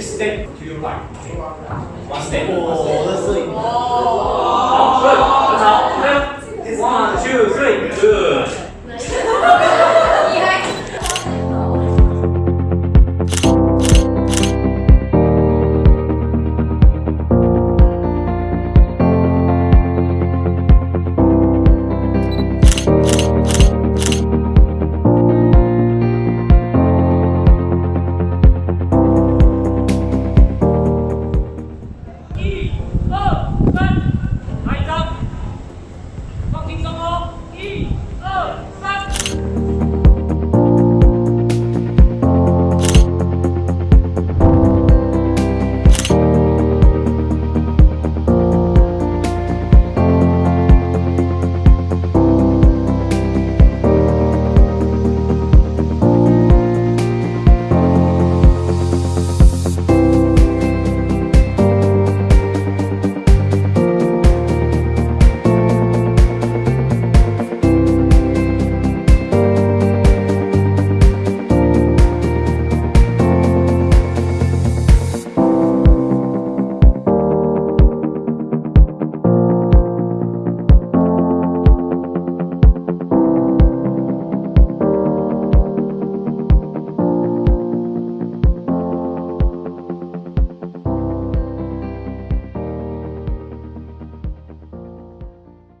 して9倍。ステップ。